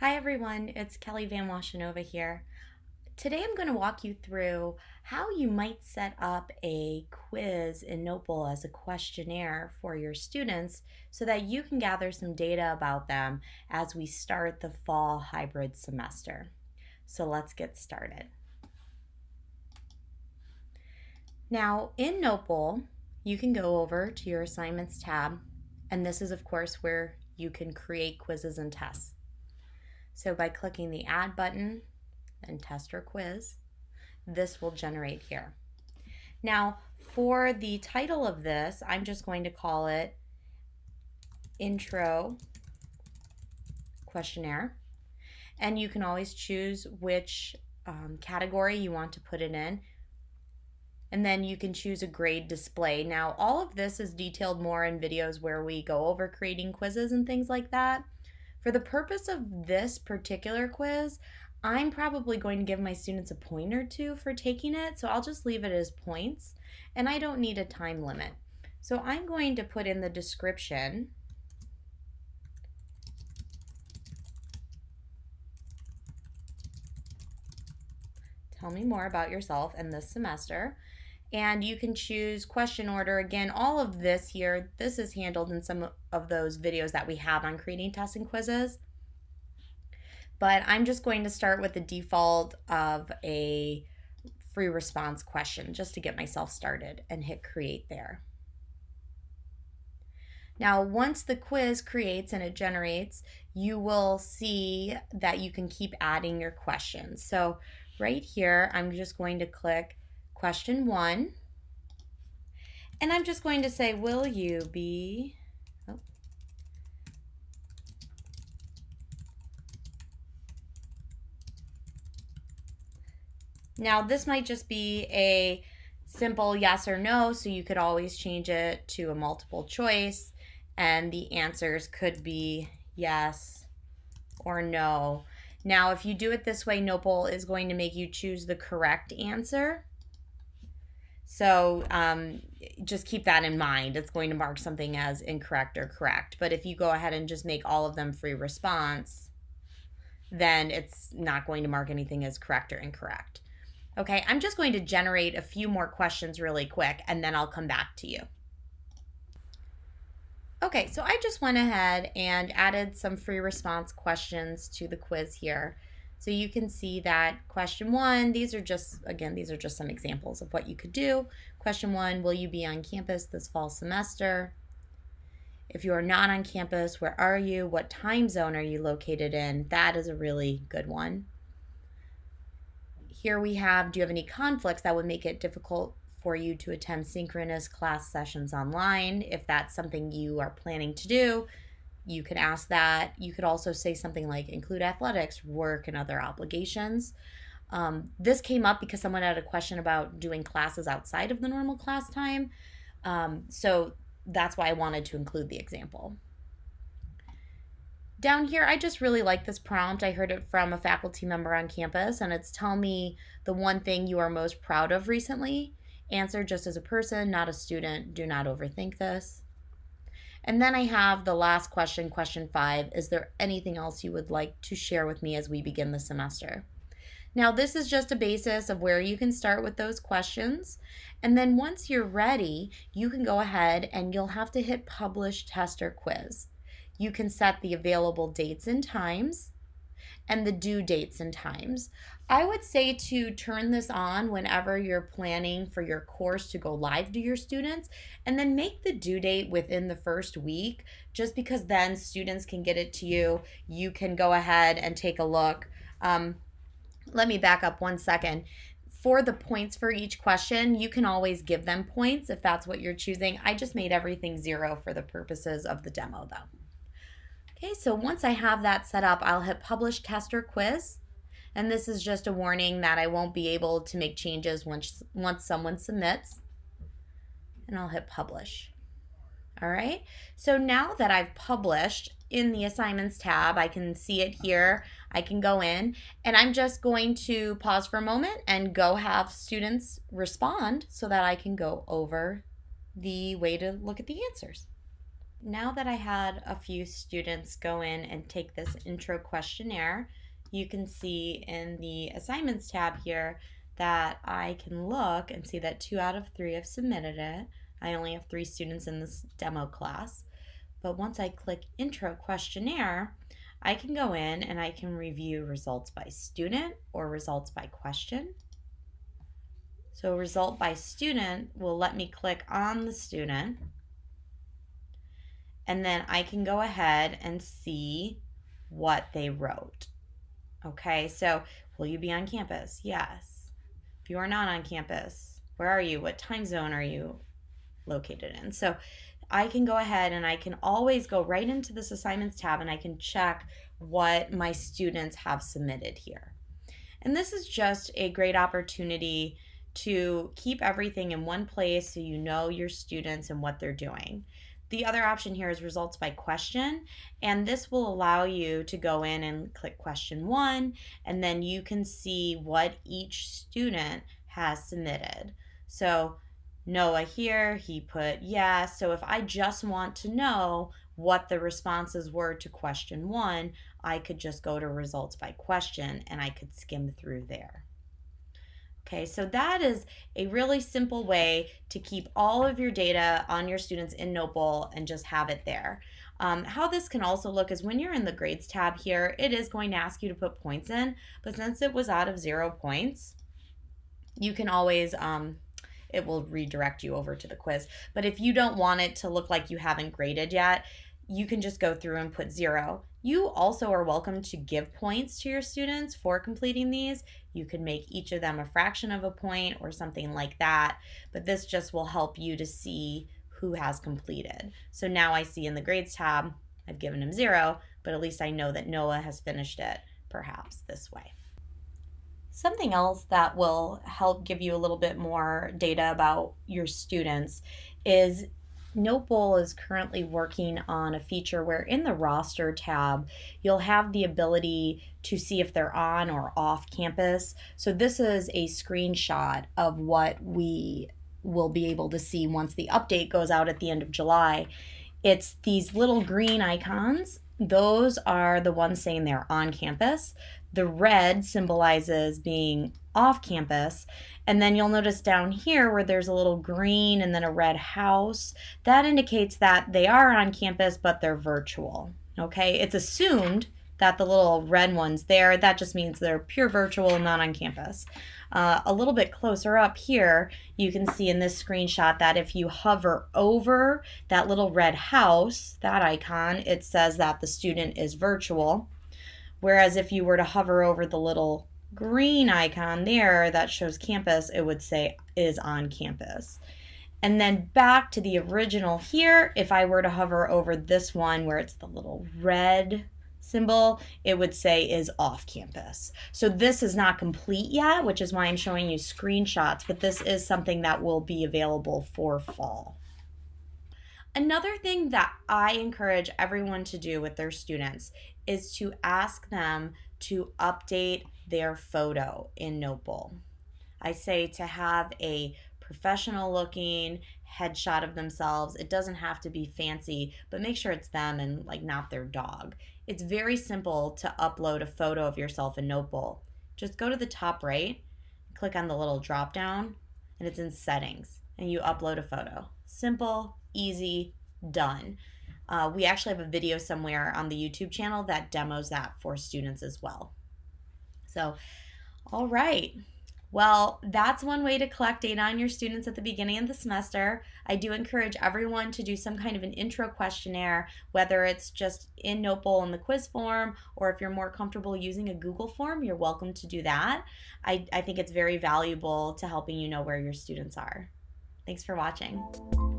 Hi everyone, it's Kelly Van Washenova here. Today I'm going to walk you through how you might set up a quiz in Notebowl as a questionnaire for your students so that you can gather some data about them as we start the fall hybrid semester. So let's get started. Now in Notebowl, you can go over to your assignments tab and this is of course where you can create quizzes and tests. So by clicking the add button and test or quiz, this will generate here. Now for the title of this, I'm just going to call it intro questionnaire. And you can always choose which um, category you want to put it in. And then you can choose a grade display. Now, all of this is detailed more in videos where we go over creating quizzes and things like that. For the purpose of this particular quiz, I'm probably going to give my students a point or two for taking it, so I'll just leave it as points, and I don't need a time limit. So I'm going to put in the description Tell me more about yourself and this semester and you can choose question order. Again, all of this here, this is handled in some of those videos that we have on creating tests and quizzes. But I'm just going to start with the default of a free response question just to get myself started and hit create there. Now, once the quiz creates and it generates, you will see that you can keep adding your questions. So right here, I'm just going to click question one. And I'm just going to say, will you be, oh. Now this might just be a simple yes or no, so you could always change it to a multiple choice and the answers could be yes or no. Now, if you do it this way, Notebowl is going to make you choose the correct answer. So um, just keep that in mind. It's going to mark something as incorrect or correct. But if you go ahead and just make all of them free response, then it's not going to mark anything as correct or incorrect. Okay, I'm just going to generate a few more questions really quick and then I'll come back to you. Okay, so I just went ahead and added some free response questions to the quiz here. So you can see that question one, these are just, again, these are just some examples of what you could do. Question one, will you be on campus this fall semester? If you are not on campus, where are you? What time zone are you located in? That is a really good one. Here we have, do you have any conflicts that would make it difficult for you to attend synchronous class sessions online? If that's something you are planning to do, you could ask that. You could also say something like include athletics, work, and other obligations. Um, this came up because someone had a question about doing classes outside of the normal class time. Um, so that's why I wanted to include the example. Down here, I just really like this prompt. I heard it from a faculty member on campus, and it's tell me the one thing you are most proud of recently. Answer just as a person, not a student. Do not overthink this. And then I have the last question, question five. Is there anything else you would like to share with me as we begin the semester? Now, this is just a basis of where you can start with those questions. And then once you're ready, you can go ahead and you'll have to hit publish test or quiz. You can set the available dates and times and the due dates and times. I would say to turn this on whenever you're planning for your course to go live to your students and then make the due date within the first week just because then students can get it to you. You can go ahead and take a look. Um, let me back up one second. For the points for each question, you can always give them points if that's what you're choosing. I just made everything zero for the purposes of the demo though. Okay, so once I have that set up, I'll hit publish test or quiz. And this is just a warning that I won't be able to make changes once, once someone submits. And I'll hit publish. All right, so now that I've published in the assignments tab, I can see it here. I can go in and I'm just going to pause for a moment and go have students respond so that I can go over the way to look at the answers. Now that I had a few students go in and take this intro questionnaire, you can see in the assignments tab here that I can look and see that two out of three have submitted it. I only have three students in this demo class. But once I click intro questionnaire, I can go in and I can review results by student or results by question. So result by student will let me click on the student and then I can go ahead and see what they wrote. Okay, so will you be on campus? Yes. If you are not on campus, where are you? What time zone are you located in? So I can go ahead and I can always go right into this assignments tab and I can check what my students have submitted here. And this is just a great opportunity to keep everything in one place so you know your students and what they're doing. The other option here is results by question, and this will allow you to go in and click question one, and then you can see what each student has submitted. So Noah here, he put yes. So if I just want to know what the responses were to question one, I could just go to results by question and I could skim through there. Okay, so that is a really simple way to keep all of your data on your students in Notebowl and just have it there. Um, how this can also look is when you're in the grades tab here, it is going to ask you to put points in, but since it was out of zero points, you can always, um, it will redirect you over to the quiz. But if you don't want it to look like you haven't graded yet, you can just go through and put zero. You also are welcome to give points to your students for completing these. You could make each of them a fraction of a point or something like that, but this just will help you to see who has completed. So now I see in the grades tab, I've given him zero, but at least I know that Noah has finished it perhaps this way. Something else that will help give you a little bit more data about your students is Notebowl is currently working on a feature where in the roster tab, you'll have the ability to see if they're on or off campus. So this is a screenshot of what we will be able to see once the update goes out at the end of July. It's these little green icons. Those are the ones saying they're on campus. The red symbolizes being off campus. And then you'll notice down here where there's a little green and then a red house, that indicates that they are on campus, but they're virtual. Okay, it's assumed that the little red one's there. That just means they're pure virtual, not on campus. Uh, a little bit closer up here, you can see in this screenshot that if you hover over that little red house, that icon, it says that the student is virtual. Whereas if you were to hover over the little green icon there that shows campus, it would say is on campus. And then back to the original here, if I were to hover over this one where it's the little red symbol, it would say is off campus. So this is not complete yet, which is why I'm showing you screenshots, but this is something that will be available for fall. Another thing that I encourage everyone to do with their students is to ask them to update their photo in Notebowl. I say to have a professional looking headshot of themselves. It doesn't have to be fancy, but make sure it's them and like not their dog. It's very simple to upload a photo of yourself in Notebowl. Just go to the top right, click on the little drop down, and it's in settings, and you upload a photo. Simple, easy, done. Uh, we actually have a video somewhere on the YouTube channel that demos that for students as well. So, all right. Well, that's one way to collect data on your students at the beginning of the semester. I do encourage everyone to do some kind of an intro questionnaire, whether it's just in Notebowl in the quiz form, or if you're more comfortable using a Google form, you're welcome to do that. I, I think it's very valuable to helping you know where your students are. Thanks for watching.